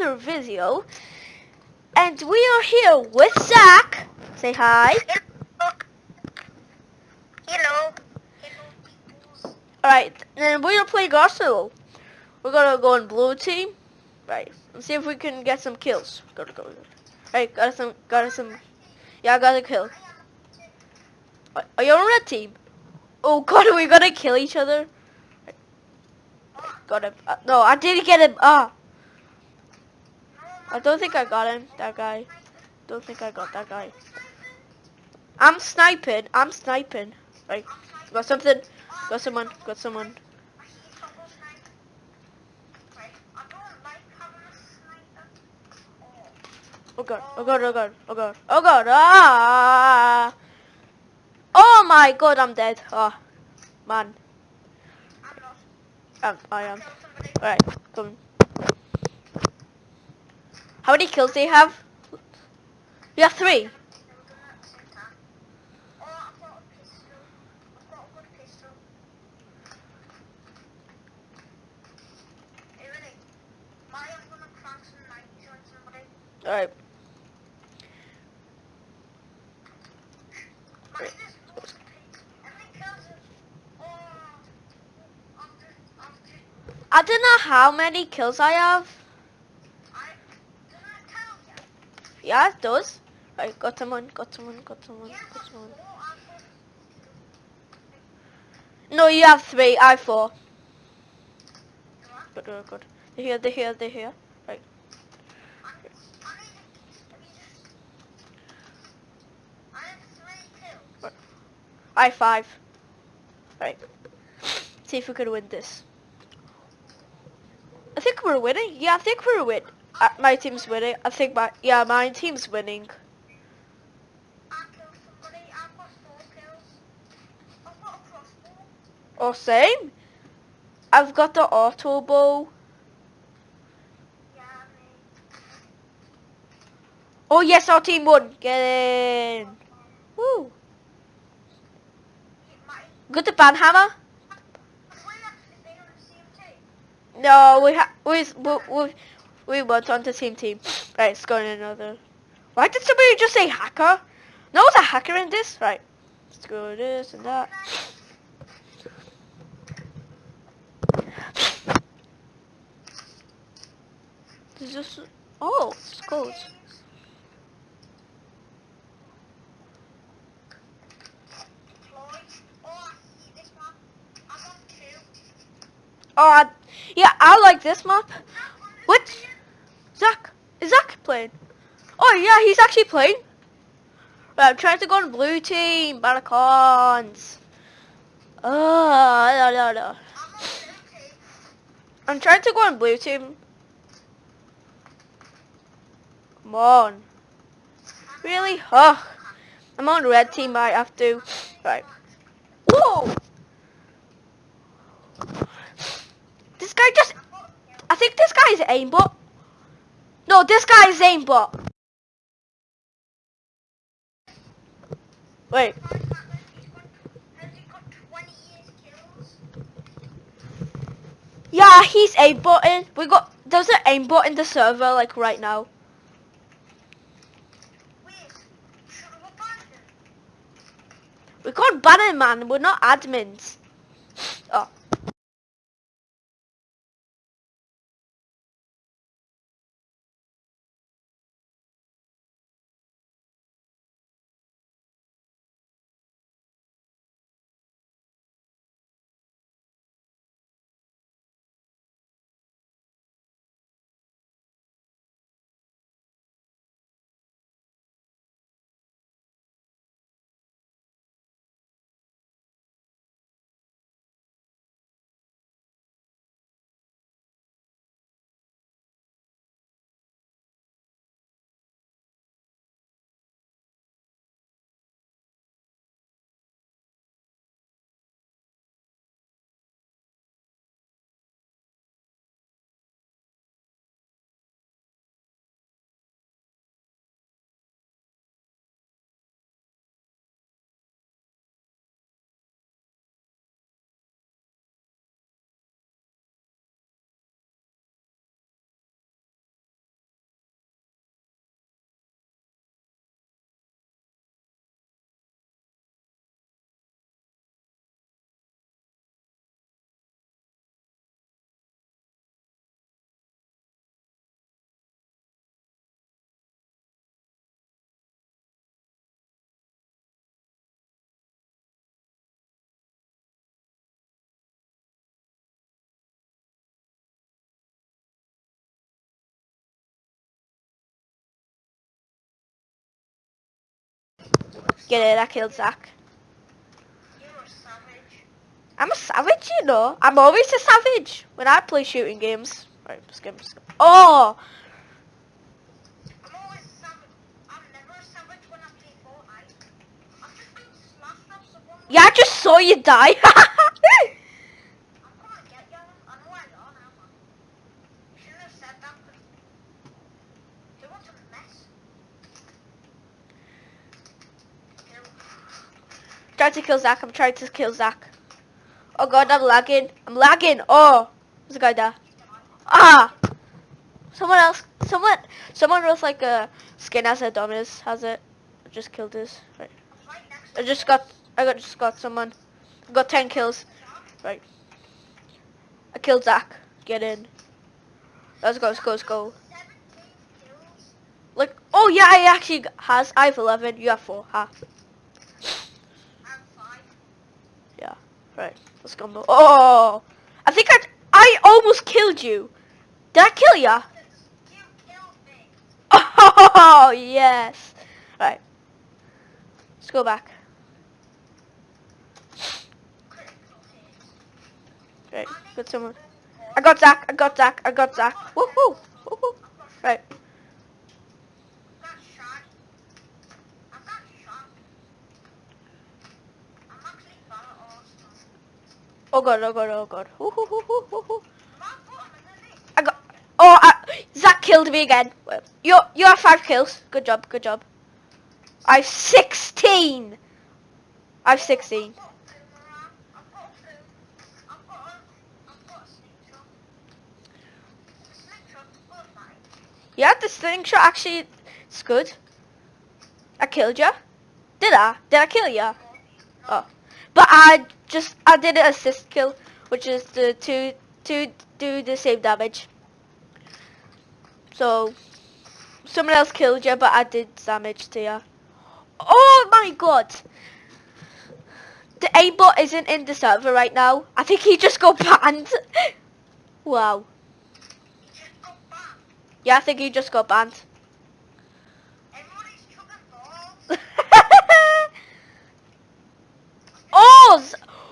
another video. And we are here with Zach. Say hi. Hello. Alright, and we're gonna play Arsenal. We're gonna go in blue team. Right. Let's see if we can get some kills. Go to go. go. Alright, got some got some Yeah, I got a kill. Are you on red team? Oh god, are we gonna kill each other? Got him. Uh, no, I didn't get him. Ah. I don't think I got him. That guy. Don't think I got that guy. I'm sniping. I'm sniping. Right. Got something. Got someone. Got someone. Oh god. Oh god. Oh god. Oh god. Oh god. Ah. Oh my god. I'm dead. Ah. Man. Um, I am. Alright. Come. How many kills do you have? You have three. Alright. I don't know how many kills I have. Yeah, it does. Right, got someone, got someone, got someone, got someone. No, you have three, I have four. Good, good, good. They're here, they're here, they're here. Right. I five. Right. See if we can win this. I think we're winning. Yeah, I think we're winning. Uh, my team's winning. I think my yeah, my team's winning. Oh, same. I've got the auto bow. Oh yes, our team won. Get in. Woo. Good to banhammer. No, we have we we we we went on the same team. Right, let's go another. Why did somebody just say hacker? No, it's a hacker in this. Right, let's go this and that. This is oh, skulls. Oh, I, yeah, I like this map. What? Zach? Is Zach playing? Oh, yeah, he's actually playing. Right, I'm trying to go on blue team, Baracons. Oh, no, no, no. I'm trying to go on blue team. Come on. Really? Oh. I'm on red team, I have to. Right. Whoa! This guy just... I think this guy is aimbot. No, this guy is aimbot. Wait. Yeah, he's aimbotting. We got... There's an aimbot in the server, like, right now. We can't ban him, man. We're not admins. Get it, I killed Zach. You're a savage. I'm a savage, you know. I'm always a savage when I play shooting games. Right, let's go. Oh! I'm always a savage. I'm never a savage when I play Fortnite. I've just been slashed off someone. Yeah, I just saw you die. I'm gonna get you. I know where you are now, man. Shouldn't have said that. 'cause You want to mess? Kill. Trying to kill Zach. I'm trying to kill Zach. Oh god, I'm lagging. I'm lagging. Oh, there's a guy there. Ah! Someone else. Someone. Someone with like a skin as Adonis has it. I just killed this. Right. I just got. I got just got someone. I got ten kills. Right. I killed Zach. Get in. Let's go. Let's go. Let's go. Like, oh yeah, I actually has. I have eleven. You have four. Ha. I'm five. Yeah. Right. Let's go. Mo- Oh! I think I. I almost killed you. Did I kill ya? Oh yes. Right. Let's go back. Right. Got someone. I got Zach. I got Zach. I got Zach. Woohoo! Woohoo! Right. got shot. I got shot. I'm actually bad at all stuff. Oh god. Oh god. Oh god. I got. Oh, I, Zach killed me again. You you have five kills. Good job. Good job. I have sixteen. I have sixteen. I've got a boomerang. I've got a boom. I've got a, I've got a slingshot. The slingshot's good, mate. Yeah, the slingshot actually it's good. I killed you. Did I? Did I kill you? Oh. But I just I did an assist kill, which is the two two do the same damage. So someone else killed you, but I did damage to you. Oh my god! The aimbot isn't in the server right now. I think he just got banned. wow. Yeah, I think he just got banned.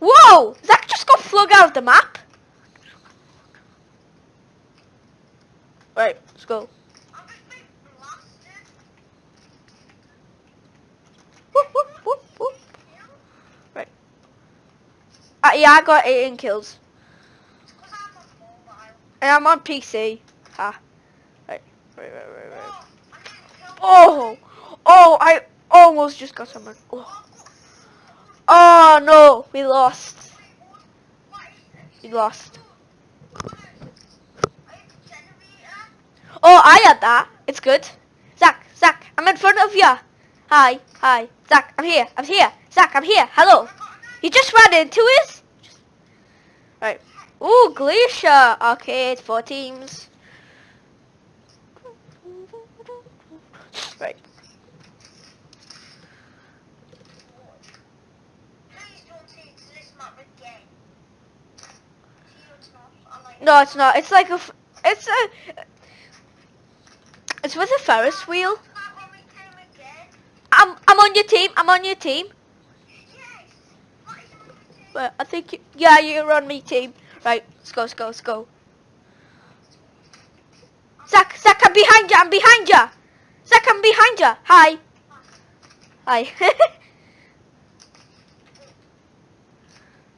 Whoa! Zach just got flung out of the map. Right, let's go. Whoop, whoop, whoop. Right. Uh, yeah, I got 18 kills. And I'm on PC. Ha. Right, right, right, right, right. Oh, Oh! Oh, I almost just got someone. Oh, oh no, we lost. We lost. Oh, I had that. It's good. Zach, Zach, I'm in front of you. Hi, hi. Zach, I'm here. I'm here. Zach, I'm here. Hello. He just ran into us. Right. Ooh, Glacier. Arcade, four teams. Right. Please don't take this map again. See, it's not. I like No, it's not. It's like a. It's a. It's with a Ferris wheel. I'm. I'm on your team. I'm on your team. Yes. But I think. You, yeah, you're on me team. Right. Let's go. Let's go. Let's go. Zach. Zach, I'm behind you. I'm behind you. Zach, I'm behind you. Hi. Hi.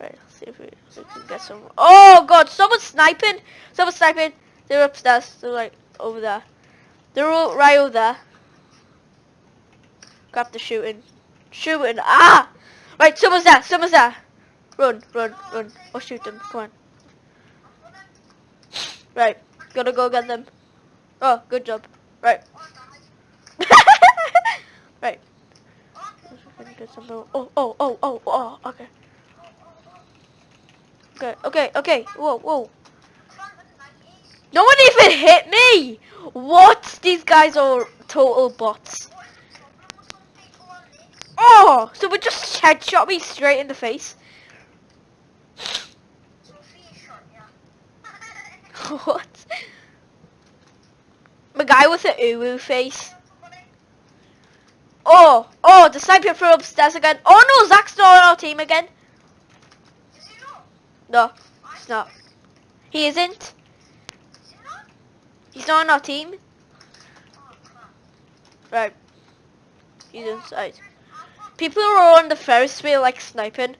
right. Let's can get some. Oh God! Someone's sniping. Someone's sniping. They're upstairs. They're like over there. They're all right over there. Grab the shooting. Shooting. Ah! Right, someone's there. Someone's there. Run, run, run. Or shoot them. Come on. Right. Gotta go get them. Oh, good job. Right. Right. Oh, oh, oh, oh, oh, okay. Okay, okay, okay. Whoa, whoa. No one even hit me! What? These guys are total bots. Oh, someone just headshot me straight in the face. What? The guy with the uwu face. Oh, oh, the sniper from upstairs again. Oh no, Zach's not on our team again. No, he's not. He isn't. He's not on our team. Right. He's inside. People are on the Ferris wheel like sniping.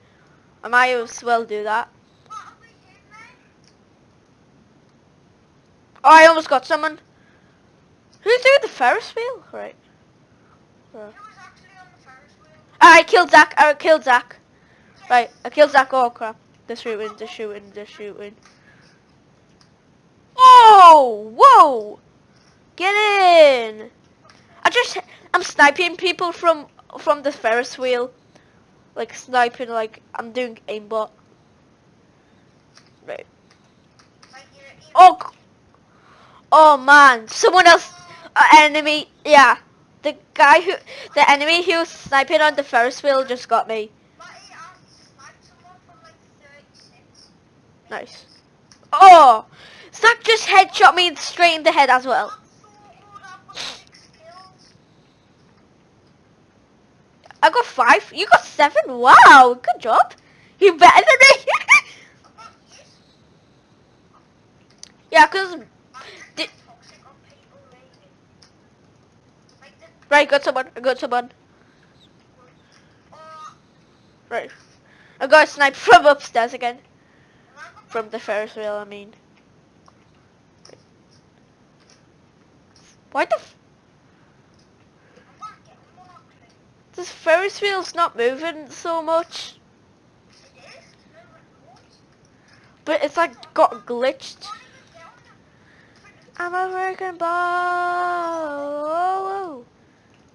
I might as well do that. Oh, I almost got someone. Who's doing the Ferris wheel? Right. Who Ferris? Ah, I killed Zach. I killed Zach. Right, I killed Zach. Oh crap. They're shooting, they're shooting, they're shooting. Oh! Whoa! Get in! I just, I'm sniping people from from the Ferris wheel. Like sniping, like I'm doing aimbot. Right. Oh! Oh man, someone else, enemy, yeah. The guy who, the enemy who was sniping on the Ferris wheel just got me. But he I sniped someone from like 36. Nice. Oh! Zach just headshot me straight in the head as well. I got five. You got seven. Wow, good job. You better than me. Yeah, cause Did- right, got someone. I got someone. Right. I got a snipe from upstairs again. From the Ferris wheel, I mean. Why the? F- this Ferris wheel's not moving so much, but it's like got glitched. I'm a freaking ball.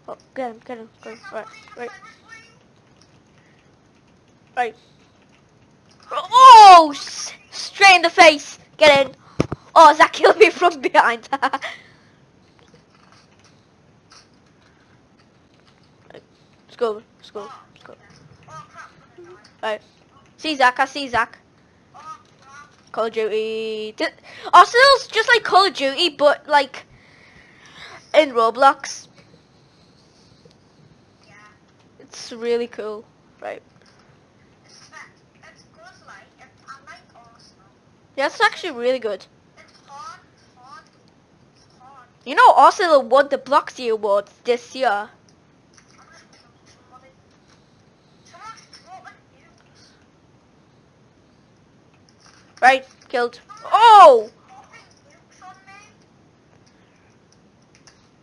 Oh, get him, get him, get him. Right, right, right. Oh, straight in the face. Get in. Oh, Zach killed me from behind. Let's go, let's go, let's go. Oh crap, I'm gonna die. Right. See Zach, I see Zach. Call of Duty. Di- Arsenal's just like Call of Duty, but like in Roblox. It's really cool. Right. It's fat. It's good like, it, I like It's actually really good. You know, Arsenal won the Bloxy Awards this year. Right, killed. Oh!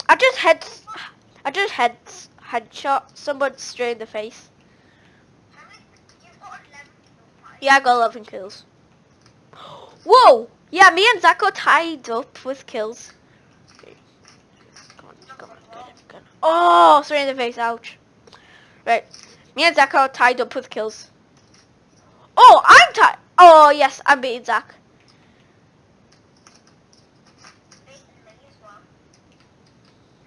I just head, I just head, headshot someone straight in the face. How many? You've got 11 kills, right? Yeah, I got 11 kills. Whoa! Yeah, me and Zach got tied up with kills. Come on, come on, get get. Oh, straight in the face, ouch. Right, me and Zach are tied up with kills. Oh, I'm tied. Oh, yes, I'm beating Zach.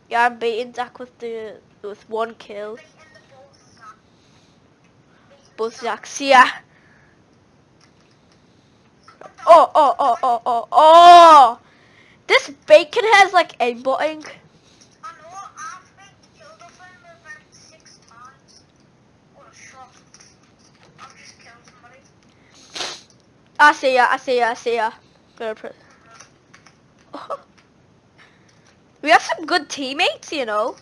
Yeah, I'm beating Zach with the with one kill. Both Zach. Zachs, yeah. Oh, oh, oh, oh, oh, oh! This bacon has like aimbotting. I see ya, I see ya, I see ya. Gonna put- We have some good teammates, you know.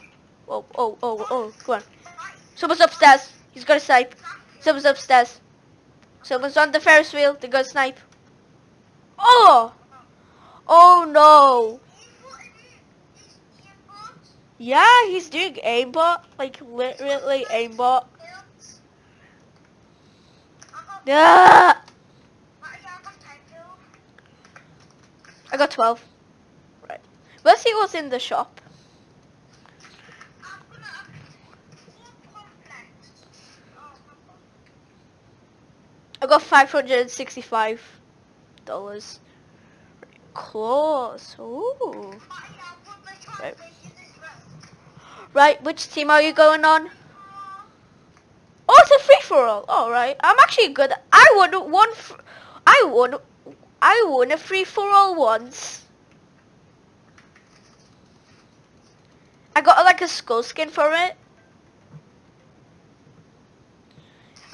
Oh, oh, oh, oh, go on. Someone's upstairs. He's got a snipe. Someone's upstairs. Someone's on the Ferris wheel. They got a snipe. Oh! Oh no! Yeah, he's doing aimbot. Like, literally aimbot. Yeah! I got 10 kills. I got 12. Right. Let's see what's in the shop. I got five hundred and sixty-five dollars. Close. Ooh. Right. right, which team are you going on? Oh, it's a free-for-all. All right. I'm actually good. I won one. I won. I won a free-for-all once. I got like a skull skin for it.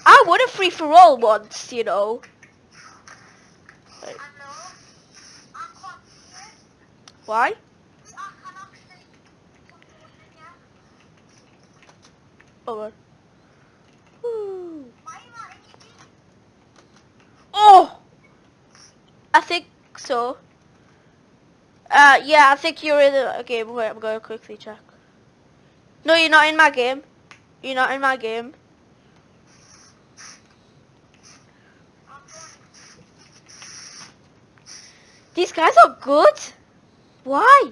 I won a free-for-all once, you know. I know. I can't see it. Why? Here. Oh? Oh! I think so. Uh, yeah, I think you're in a game. Wait, I'm going to quickly check. No, you're not in my game. You're not in my game. I'm going. These guys are good. Why?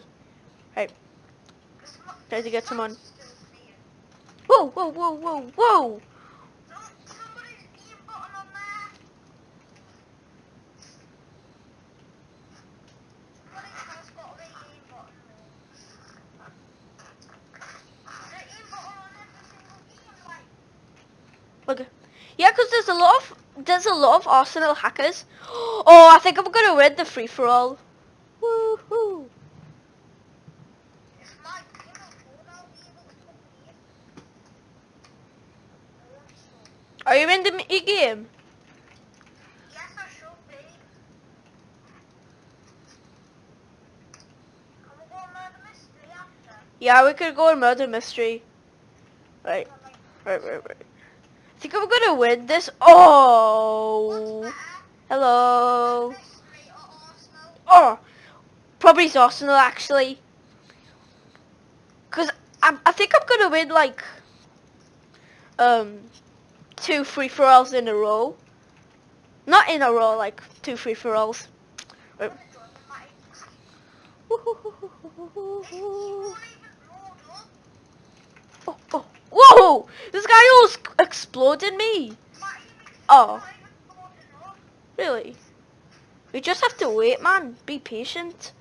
Right, not- try to get someone. Whoa, whoa, whoa, whoa, whoa! No, somebody's button on there. Somebody has got the button. The button on every single game, like. Okay. Yeah, 'cause there's a lot of there's a lot of Arsenal hackers. Oh, I think I'm gonna win the free for all. Woohoo! And. Are you in the mi- game? Yes, I should be. Yeah, we could go on murder mystery. Right, right, right, right. I think I'm gonna win this. Oh, hello. Oh, probably it's Arsenal actually. Cause I, I think I'm gonna win like um two free for alls in a row. Not in a row, like two free for alls. Right. Oh, oh, whoa! This guy almost exploded me. Oh. Really? We just have to wait, man. Be patient.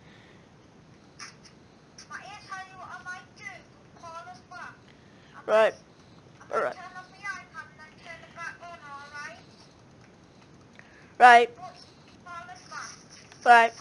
Right. Alright. Right. Right.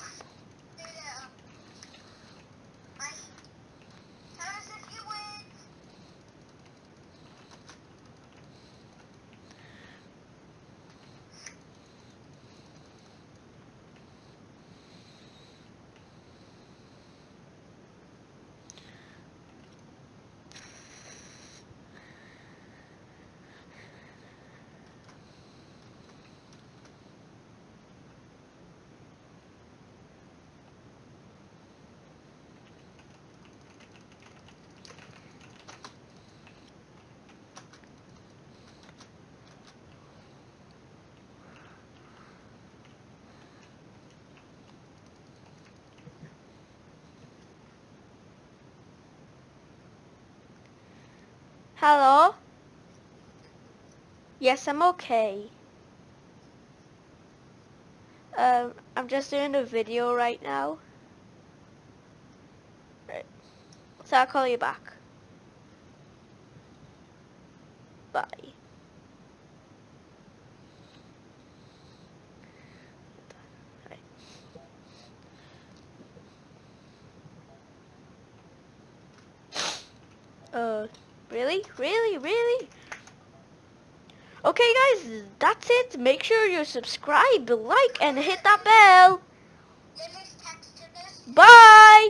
Hello? Yes, I'm okay. Um, I'm just doing a video right now. Right. So I'll call you back. Bye. Right. Uh, really? Really? Really? Okay guys, that's it. Make sure you subscribe, like, and hit that bell. Bye!